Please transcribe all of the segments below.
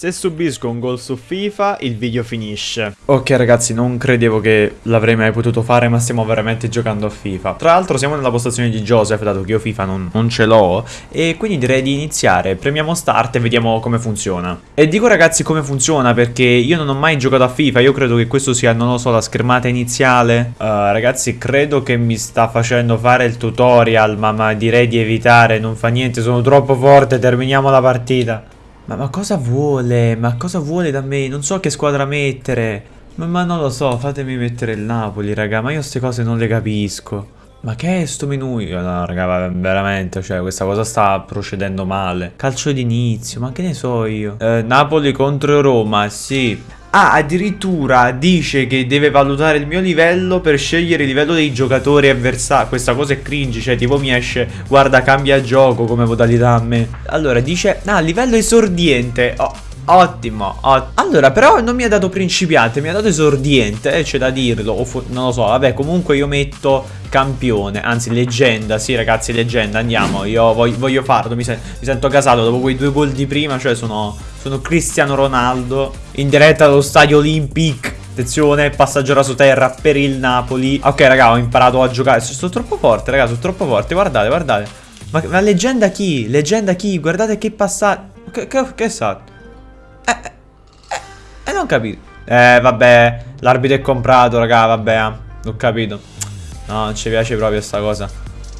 Se subisco un gol su FIFA, il video finisce. Ok ragazzi, non credevo che l'avrei mai potuto fare, ma stiamo veramente giocando a FIFA. Tra l'altro siamo nella postazione di Joseph, dato che io FIFA non, non ce l'ho, e quindi direi di iniziare. Premiamo start e vediamo come funziona. E dico ragazzi come funziona, perché io non ho mai giocato a FIFA, io credo che questo sia, non lo so, la schermata iniziale. Uh, ragazzi, credo che mi sta facendo fare il tutorial, ma, ma direi di evitare, non fa niente, sono troppo forte, terminiamo la partita. Ma, ma, cosa vuole? Ma cosa vuole da me? Non so che squadra mettere. Ma, ma, non lo so, fatemi mettere il Napoli, raga. Ma io queste cose non le capisco. Ma che è sto menù? No, raga, veramente, cioè, questa cosa sta procedendo male. Calcio d'inizio, ma che ne so io? Eh, Napoli contro Roma, sì. Ah, addirittura dice che deve valutare il mio livello per scegliere il livello dei giocatori avversari. Questa cosa è cringe, cioè tipo mi esce, guarda cambia gioco come modalità a me. Allora dice, ah, livello esordiente. Oh, Ottimo, ottimo. Allora, però non mi ha dato principiante, mi ha dato esordiente, eh, c'è da dirlo. O non lo so, vabbè, comunque io metto campione, anzi leggenda, sì ragazzi, leggenda, andiamo. Io voglio, voglio farlo, mi, sen mi, sento casato dopo quei due gol di prima, cioè sono, sono Cristiano Ronaldo in diretta allo stadio Olympic. Attenzione, passaggio raso terra per il Napoli. Ok, raga, ho imparato a giocare. Sono troppo forte, raga, sono troppo forte. Guardate, guardate. Ma, ma leggenda chi? Leggenda chi? Guardate che passaggio. Che, che, che è stato? Eh, eh, eh, non capito. Eh, vabbè, l'arbitro è comprato, raga, vabbè, eh. Ho capito. No, non ci piace proprio sta cosa.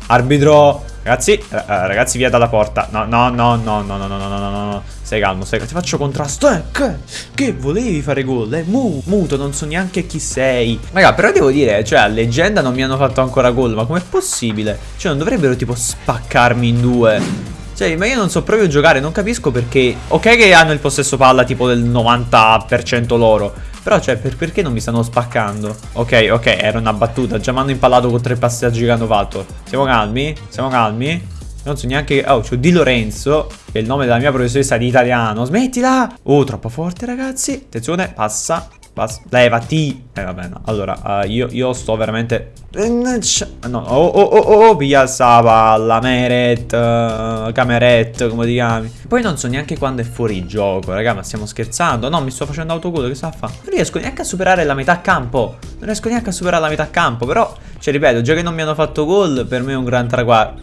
Arbitro, ragazzi, eh, ragazzi, via dalla porta. No, no, no, no, no, no, no, no, no, no. Stai calmo, stai calmo. Ti faccio contrasto. Eh, che? Che volevi fare gol? Eh, mu, muto, non so neanche chi sei. Raga, però devo dire, cioè, a leggenda non mi hanno fatto ancora gol. Ma com'è possibile? Cioè, non dovrebbero, tipo, spaccarmi in due. Cioè, ma io non so proprio giocare, non capisco perché... Ok che hanno il possesso palla tipo del 90% loro, però cioè, per, perché non mi stanno spaccando? Ok, ok, era una battuta, già mi hanno impallato con tre passaggi fatto. Siamo calmi? Siamo calmi? Non so neanche... Oh, c'ho Di Lorenzo, che è il nome della mia professoressa di italiano. Smettila! Oh, troppo forte, ragazzi. Attenzione, passa. Basta. Levati. Eh vabbè no. Allora uh, io, io, sto veramente No Oh oh oh oh Via sta Meret uh, Cameret Come ti chiami Poi non so neanche quando è fuori gioco Raga ma stiamo scherzando No mi sto facendo autogol Che sta a fare Non riesco neanche a superare la metà campo Non riesco neanche a superare la metà campo Però Cioè ripeto Già che non mi hanno fatto gol Per me è un gran traguardo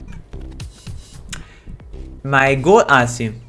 Ma è gol Ah sì